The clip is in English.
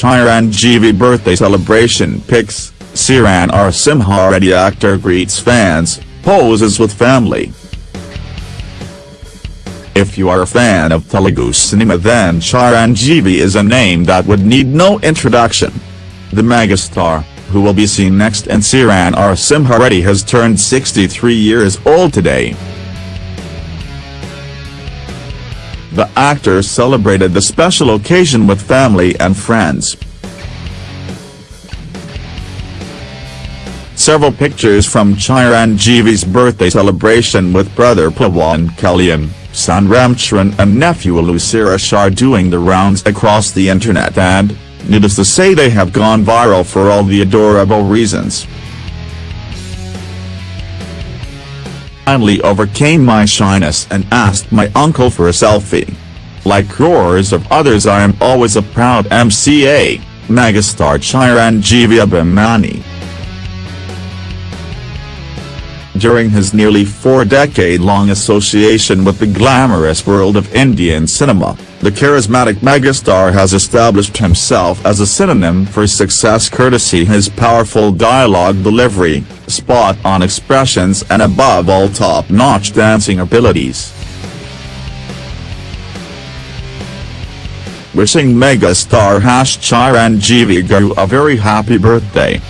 Chiranjeevi birthday celebration pics, Sye Raa Narasimha Reddy actor greets fans, poses with family. If you are a fan of Telugu cinema then Chiranjeevi is a name that would need no introduction. The megastar, who will be seen next and Sye Raa Narasimha Reddy has turned 63 years old today. The actor celebrated the special occasion with family and friends. Several pictures from Chiranjeevi's birthday celebration with brother Pawan Kalyan, son Ramcharan and nephew Allu Sirish are doing the rounds across the internet and, needless to say they have gone viral for all the adorable reasons. Finally overcame my shyness and asked my uncle for a selfie. Like crores of others I am always a proud MCA, megastar Chiranjeevi Abhimani. During his nearly four-decade-long association with the glamorous world of Indian cinema, the charismatic megastar has established himself as a synonym for success courtesy his powerful dialogue delivery, spot-on expressions and above all top-notch dancing abilities. Wishing megastar Hash Chiranjeevi Garu a very happy birthday.